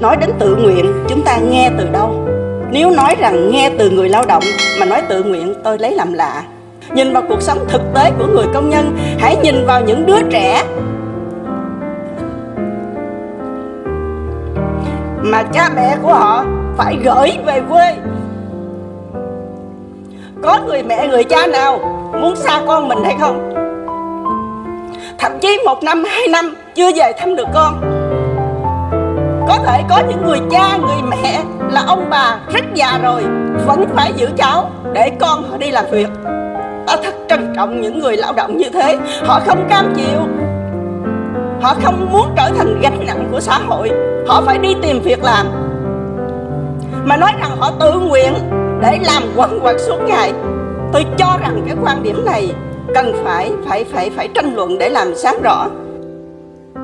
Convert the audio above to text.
nói đến tự nguyện, chúng ta nghe từ đâu? Nếu nói rằng nghe từ người lao động, mà nói tự nguyện, tôi lấy làm lạ. Nhìn vào cuộc sống thực tế của người công nhân, hãy nhìn vào những đứa trẻ. Mà cha mẹ của họ phải gửi về quê. Có người mẹ, người cha nào muốn xa con mình hay không? Thậm chí một năm, hai năm chưa về thăm được con thể có những người cha, người mẹ là ông bà rất già rồi, vẫn phải giữ cháu để con họ đi làm việc. Ta thật trân trọng những người lao động như thế. Họ không cam chịu. Họ không muốn trở thành gánh nặng của xã hội. Họ phải đi tìm việc làm. Mà nói rằng họ tự nguyện để làm quần quật suốt ngày. Tôi cho rằng cái quan điểm này cần phải phải phải phải tranh luận để làm sáng rõ.